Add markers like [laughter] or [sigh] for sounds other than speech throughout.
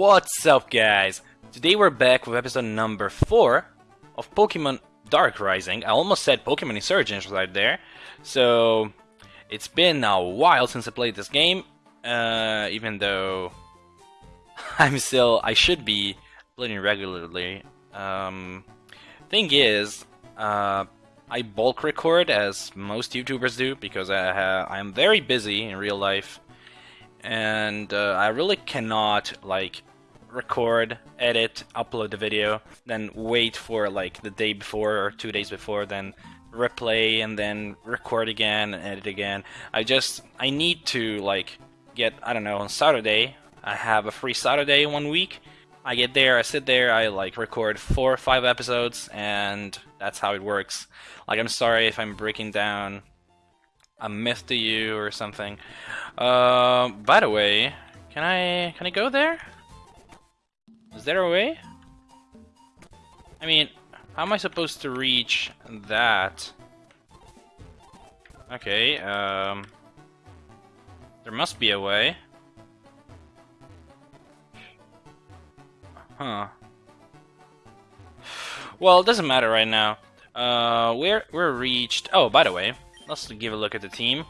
What's up, guys? Today we're back with episode number 4 of Pokemon Dark Rising. I almost said Pokemon Insurgence right there. So, it's been a while since I played this game, uh, even though [laughs] I'm still, I should be playing regularly. Um, thing is, uh, I bulk record as most YouTubers do because I I'm very busy in real life and uh, I really cannot like record, edit, upload the video, then wait for like the day before or two days before, then replay and then record again and edit again. I just I need to like get I don't know on Saturday. I have a free Saturday one week. I get there, I sit there, I like record four or five episodes, and that's how it works. Like I'm sorry if I'm breaking down a myth to you or something. Uh, by the way, can I can I go there? Is there a way? I mean, how am I supposed to reach that? Okay, um... There must be a way. Huh. Well, it doesn't matter right now. Uh, we're, we're reached... Oh, by the way, let's give a look at the team.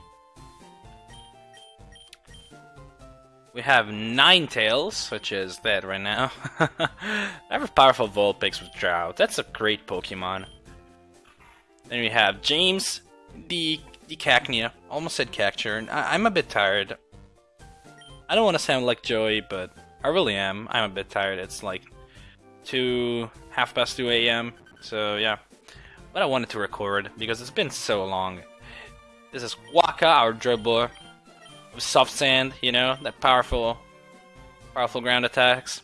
We have Nine Tails, which is dead right now. [laughs] I have a powerful Vulpix with Drought. That's a great Pokemon. Then we have James, the the Cacnea. Almost said Cacturne. I am a bit tired. I don't want to sound like Joey, but I really am. I'm a bit tired. It's like 2, half past 2 a.m. So yeah. But I wanted to record because it's been so long. This is Waka, our dribbler soft sand, you know, that powerful, powerful ground attacks.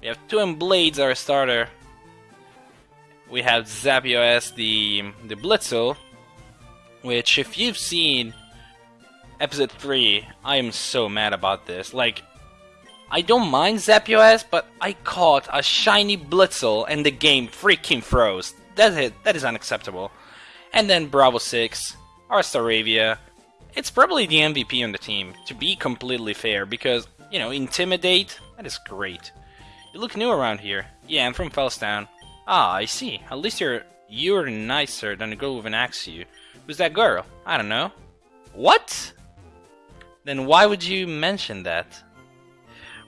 We have Twin Blades, our starter. We have Zapdos, the the Blitzle, which if you've seen episode 3, I am so mad about this. Like, I don't mind Zapdos, but I caught a shiny Blitzle and the game freaking froze. That's it. That is unacceptable. And then Bravo 6, our Staravia, it's probably the MVP on the team, to be completely fair, because, you know, Intimidate, that is great. You look new around here. Yeah, I'm from Fellstown. Ah, I see. At least you're you're nicer than a girl with an axe you. Who's that girl? I don't know. What? Then why would you mention that?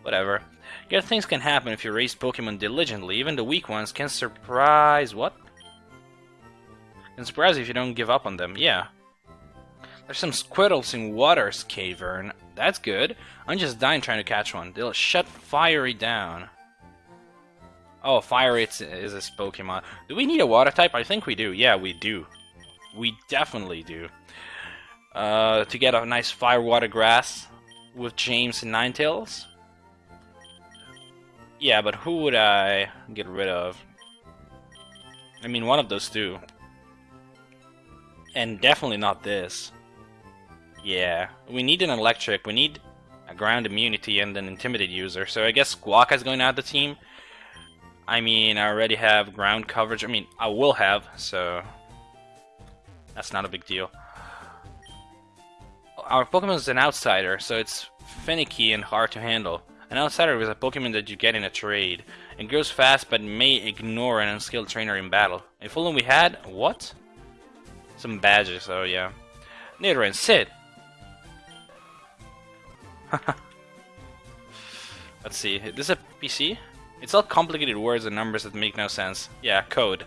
Whatever. Good things can happen if you raise Pokemon diligently. Even the weak ones can surprise... What? Can surprise if you don't give up on them. Yeah, there's some squiddles in Water's Cavern. That's good. I'm just dying trying to catch one. They'll shut Fiery down. Oh, Fiery is this Pokemon. Do we need a water type? I think we do. Yeah, we do. We definitely do. Uh, to get a nice Fire Water Grass with James and Ninetales. Yeah, but who would I get rid of? I mean, one of those two. And definitely not this. Yeah, we need an electric, we need a ground immunity and an intimidate user, so I guess Squawk is going out of the team. I mean, I already have ground coverage, I mean, I will have, so that's not a big deal. Our Pokemon is an outsider, so it's finicky and hard to handle. An outsider is a Pokemon that you get in a trade. It grows fast but may ignore an unskilled trainer in battle. If only we had... what? Some badges, oh yeah. Nidoran, sit! [laughs] Let's see. This is a PC? It's all complicated words and numbers that make no sense. Yeah, code.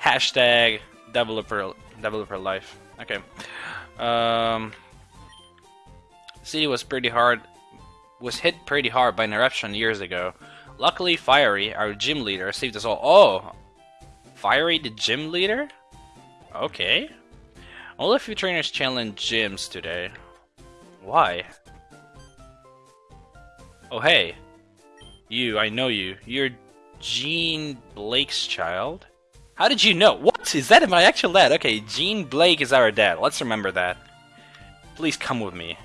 Hashtag developer developer life. Okay. Um, city was pretty hard. Was hit pretty hard by an eruption years ago. Luckily, Fiery, our gym leader, saved us all. Oh, Fiery, the gym leader. Okay. All a few trainers challenge gyms today. Why? Oh, hey. You, I know you. You're Jean Blake's child? How did you know? What? Is that my actual dad? Okay, Jean Blake is our dad. Let's remember that. Please come with me.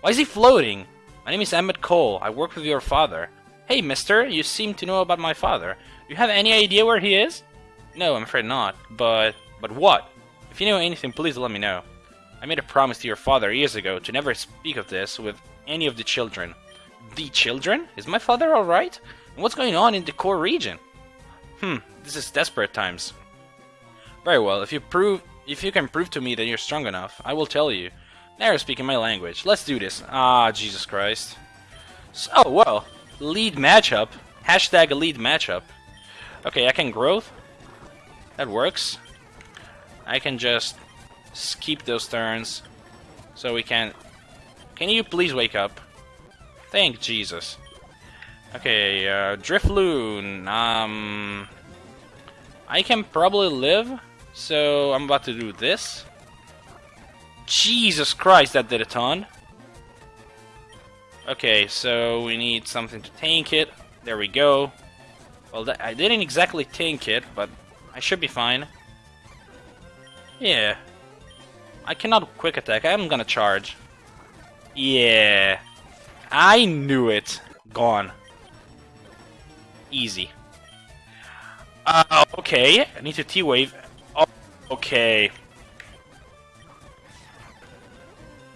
Why is he floating? My name is Emmett Cole. I work with your father. Hey, mister, you seem to know about my father. Do you have any idea where he is? No, I'm afraid not. But... but what? If you know anything, please let me know. I made a promise to your father years ago to never speak of this with any of the children. The children? Is my father alright? What's going on in the core region? Hmm, this is desperate times. Very well, if you prove if you can prove to me that you're strong enough, I will tell you. Now you're speaking my language. Let's do this. Ah, Jesus Christ. So, well, lead matchup. Hashtag lead matchup. Okay, I can growth. That works. I can just skip those turns. So we can... Can you please wake up? Thank Jesus. Okay, uh, Drifloon. Um, I can probably live, so I'm about to do this. Jesus Christ, that did a ton. Okay, so we need something to tank it. There we go. Well, I didn't exactly tank it, but I should be fine. Yeah. I cannot quick attack. I'm gonna charge. Yeah. I knew it. Gone. Easy. Uh, okay. I need to T-Wave. Oh, okay.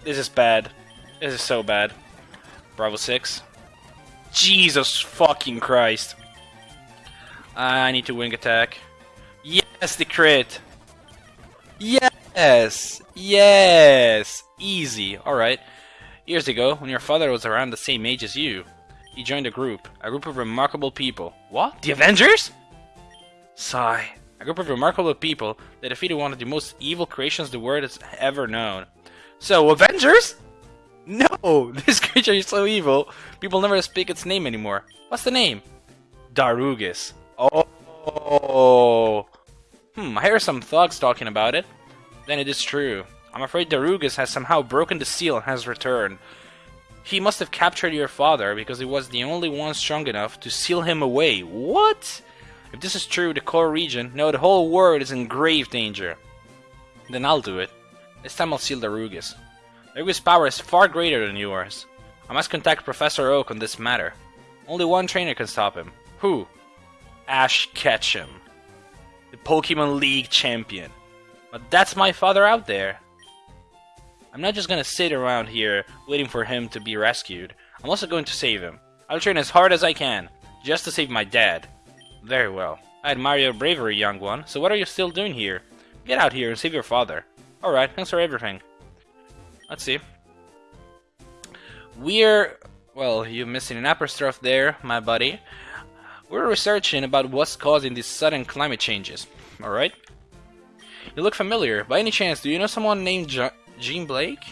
This is bad. This is so bad. Bravo 6. Jesus fucking Christ. I need to wing attack. Yes, the crit. Yes! Yes! Easy. Alright. Years ago, when your father was around the same age as you, he joined a group. A group of remarkable people. What? The Avengers? Sigh. A group of remarkable people that defeated one of the most evil creations the world has ever known. So, Avengers? No! [laughs] This creature is so evil, people never speak its name anymore. What's the name? Darugus. Oh. Hmm, I hear some thugs talking about it. Then it is true. I'm afraid Darugus has somehow broken the seal and has returned. He must have captured your father because he was the only one strong enough to seal him away. What? If this is true, the core region, no, the whole world is in grave danger. Then I'll do it. This time I'll seal Darugus. Darugus' power is far greater than yours. I must contact Professor Oak on this matter. Only one trainer can stop him. Who? Ash Ketchum. The Pokemon League champion. But that's my father out there. I'm not just gonna sit around here waiting for him to be rescued. I'm also going to save him. I'll train as hard as I can, just to save my dad. Very well. I admire your bravery, young one, so what are you still doing here? Get out here and save your father. Alright, thanks for everything. Let's see. We're... Well, you're missing an apostrophe there, my buddy. We're researching about what's causing these sudden climate changes. Alright? You look familiar. By any chance, do you know someone named Jean Blake?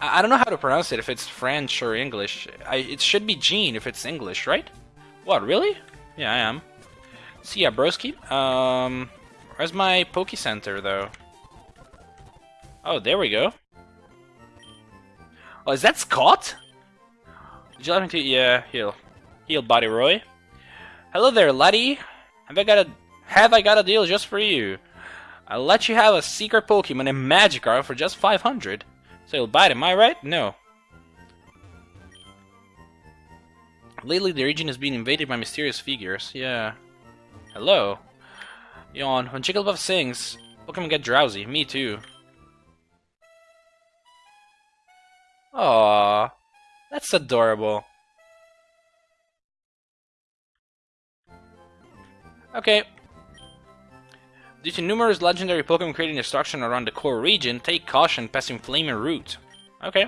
I, I don't know how to pronounce it if it's French or English. I, it should be Jean if it's English, right? What, really? Yeah, I am. See ya, broski. Um, where's my Poke Center, though? Oh, there we go. Oh, is that Scott? Like me to? Yeah, heal. Heal, Body Roy. Hello there, laddie. Have I got a have I got a deal just for you? I'll let you have a secret Pokemon and Magikarp for just 500. So you'll buy it, am I right? No. Lately, the region has been invaded by mysterious figures. Yeah. Hello. Yawn. When Jigglypuff sings, Pokemon get drowsy. Me too. Aww. That's adorable. Okay. Due to numerous legendary Pokemon creating destruction around the core region, take caution passing Flaming Root. Okay.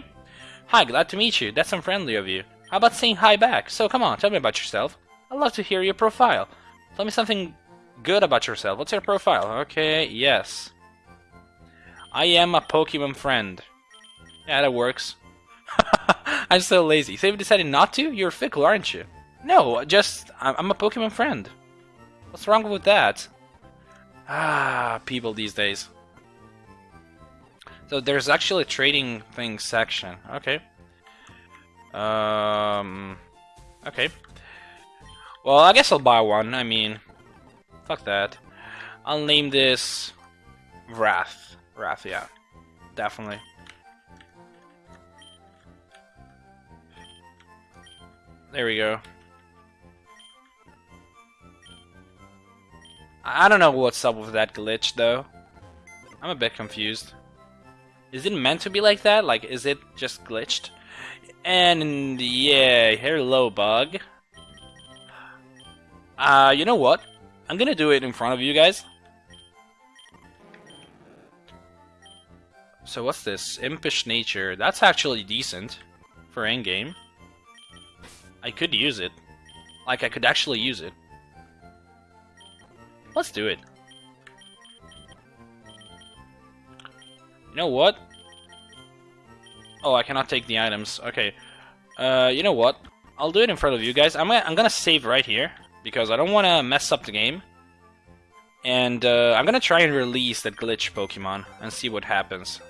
Hi, glad to meet you. That's unfriendly of you. How about saying hi back? So come on, tell me about yourself. I'd love to hear your profile. Tell me something good about yourself. What's your profile? Okay, yes. I am a Pokemon friend. Yeah, that works. [laughs] I'm so lazy. So you decided not to? You're fickle, aren't you? No, just I'm a Pokemon friend. What's wrong with that? Ah, people these days. So there's actually a trading thing section. Okay. Um. Okay. Well, I guess I'll buy one. I mean, fuck that. I'll name this Wrath. Wrath, yeah. Definitely. There we go. I don't know what's up with that glitch, though. I'm a bit confused. Is it meant to be like that? Like, is it just glitched? And yeah, hello, bug. Uh, you know what? I'm gonna do it in front of you guys. So what's this? Impish nature. That's actually decent for endgame. I could use it. Like, I could actually use it. Let's do it. You know what? Oh, I cannot take the items. Okay. Uh, you know what? I'll do it in front of you guys. I'm gonna, I'm gonna save right here because I don't want to mess up the game. And uh, I'm gonna try and release that glitch Pokemon and see what happens.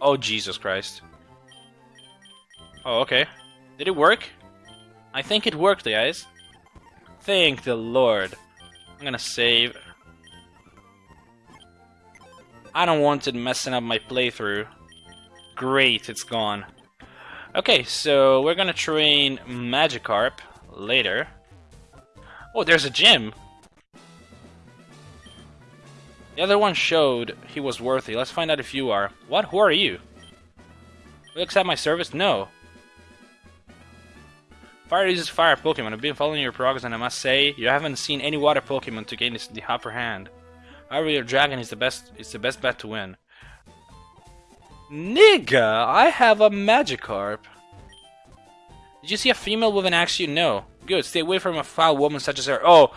Oh, Jesus Christ. Oh, okay. Did it work? I think it worked, guys. Thank the Lord. I'm gonna save. I don't want it messing up my playthrough. Great, it's gone. Okay, so we're gonna train Magikarp later. Oh, there's a gym! The other one showed he was worthy. Let's find out if you are. What? Who are you? Will you accept my service? No. Fire uses fire Pokemon. I've been following your progress and I must say, you haven't seen any water Pokemon to gain this, the upper hand. However, your dragon is the best is the best bet to win. Nigga, I have a Magikarp. Did you see a female with an axe? You know. Good, stay away from a foul woman such as her. Oh,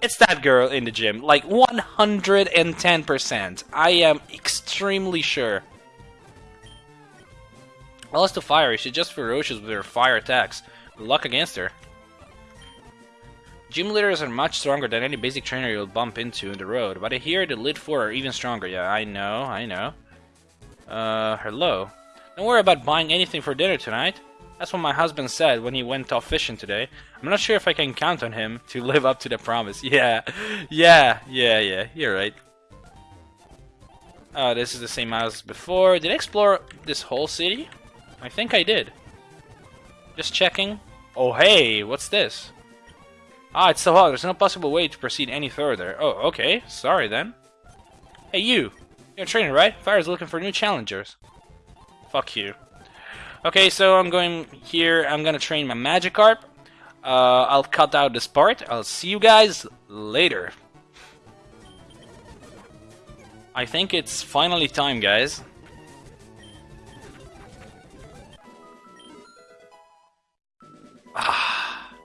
it's that girl in the gym. Like 110%. I am extremely sure. As to fire, she's just ferocious with her fire attacks. Luck against her. Gym leaders are much stronger than any basic trainer you'll bump into in the road, but I hear the Elite Four are even stronger. Yeah, I know, I know. Uh, hello. Don't worry about buying anything for dinner tonight. That's what my husband said when he went off fishing today. I'm not sure if I can count on him to [laughs] live up to the promise. Yeah, yeah, yeah, yeah, you're right. Oh, this is the same as before. Did I explore this whole city? I think I did. Just checking. Oh, hey, what's this? Ah, it's so hot. There's no possible way to proceed any further. Oh, okay. Sorry, then. Hey, you. You're a trainer, right? Fire's looking for new challengers. Fuck you. Okay, so I'm going here. I'm gonna train my Magikarp. Uh, I'll cut out this part. I'll see you guys later. I think it's finally time, guys. Ah. [sighs]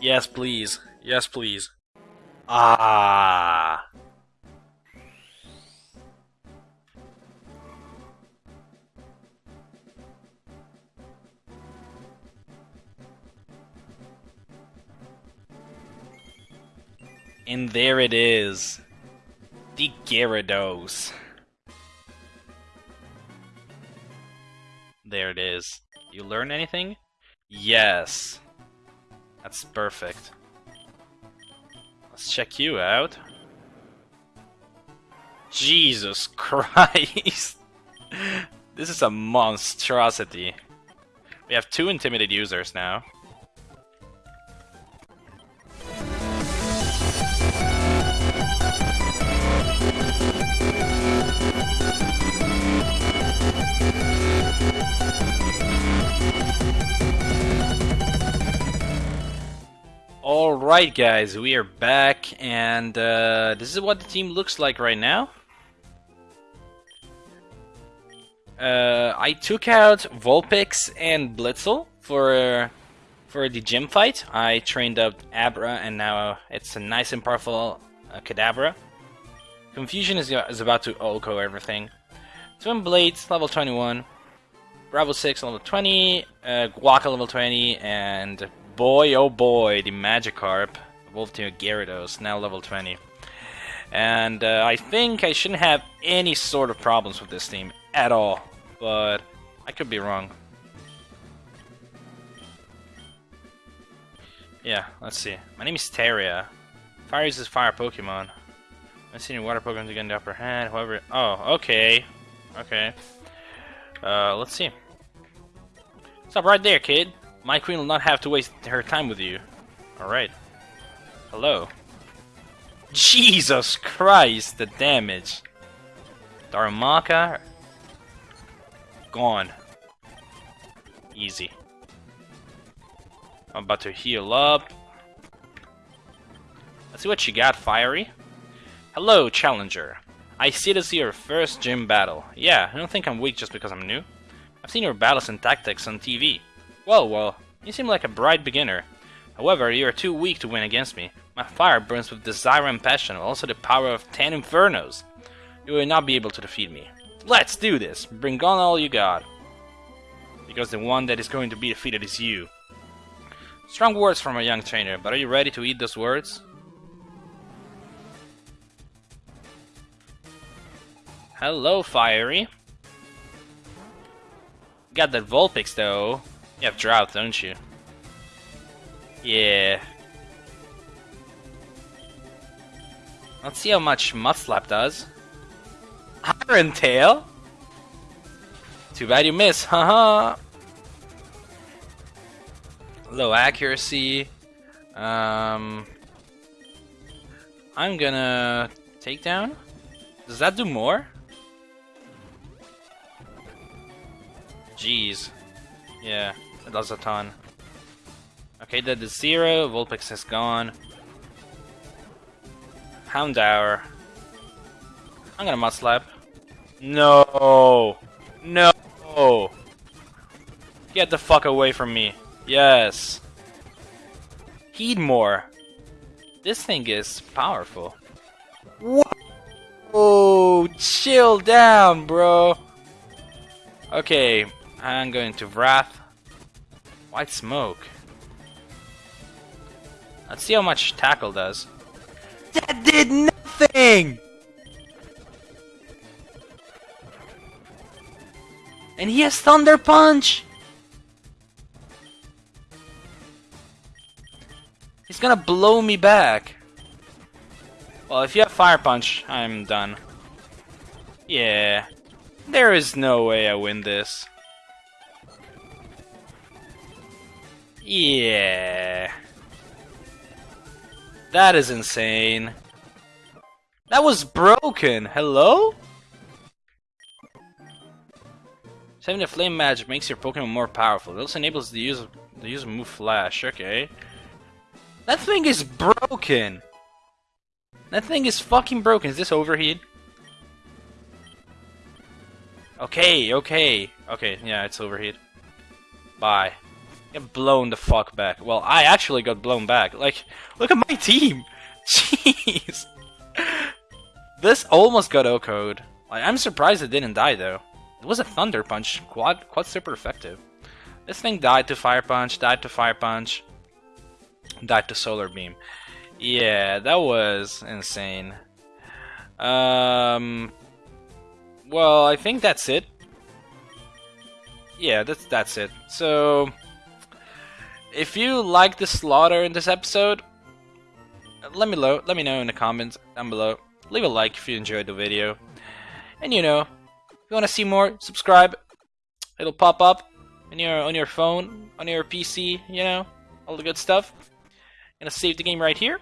Yes, please. Yes, please. Ah. And there it is. The Gyarados. There it is. You learn anything? Yes. That's perfect. Let's check you out. Jesus [laughs] Christ! this is a monstrosity. We have two intimidated users now. Alright guys, we are back and uh, this is what the team looks like right now. Uh, I took out Vulpix and Blitzle for for the gym fight. I trained up Abra and now it's a nice and powerful uh, Kadabra. Confusion is, is about to OHKO everything. Twin Blades, level 21. Bravo 6, level 20. Uh, Guaca, level 20. And boy, oh boy, the Magikarp evolved to a Gyarados, now level 20. And uh, I think I shouldn't have any sort of problems with this team at all, but I could be wrong. Yeah, let's see. My name is Teria. Fire uses fire Pokemon. I've seen water Pokemon to get the upper hand, however... Oh, okay. Okay. Uh, let's see. Stop right there, kid. My queen will not have to waste her time with you. Alright. Hello. Jesus Christ, the damage. Darumaka. Gone. Easy. I'm about to heal up. Let's see what you got, Fiery. Hello, Challenger. I see this is your first gym battle. Yeah, I don't think I'm weak just because I'm new. I've seen your battles and tactics on TV. Well, well, you seem like a bright beginner. However, you are too weak to win against me. My fire burns with desire and passion, also the power of ten infernos. You will not be able to defeat me. Let's do this! Bring on all you got. Because the one that is going to be defeated is you. Strong words from a young trainer, but are you ready to eat those words? Hello, Fiery. Got that Vulpix though. You have Drought, don't you? Yeah. Let's see how much Mudslap does. Iron Tail? Too bad you miss, haha. Low accuracy. Um, I'm gonna take down. Does that do more? Jeez. Yeah, it does a ton. Okay, that is zero. Vulpix has gone. Houndour. I'm gonna Mudslap. No! No! Get the fuck away from me. Yes. Heatmor. This thing is powerful. Whoa! Chill down, bro. Okay, I'm going to Wrath. White Smoke. Let's see how much Tackle does. That did nothing! And he has Thunder Punch! He's gonna blow me back. Well, if you have Fire Punch, I'm done. Yeah. There is no way I win this. Yeah. That is insane. That was broken. Hello? Saving the flame magic makes your Pokemon more powerful. It also enables the use of the use of move flash. Okay. That thing is broken. That thing is fucking broken. Is this overheat? Okay, okay. Okay, yeah, it's overheat. Bye. Blown the fuck back. Well, I actually got blown back. Like, look at my team! [laughs] Jeez! this almost got OHKO'd. Like, I'm surprised it didn't die, though. It was a Thunder Punch. Quad, quad super effective. This thing died to Fire Punch, died to Fire Punch, died to Solar Beam. Yeah, that was insane. Um, well, I think that's it. Yeah, that's that's it. So, if you like the slaughter in this episode, let me lo let me know in the comments down below. Leave a like if you enjoyed the video, and you know, if you want to see more, subscribe. It'll pop up on your on your phone, on your PC. You know, all the good stuff. gonna save the game right here,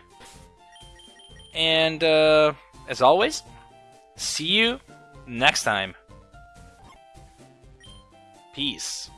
and uh, as always, see you next time. Peace.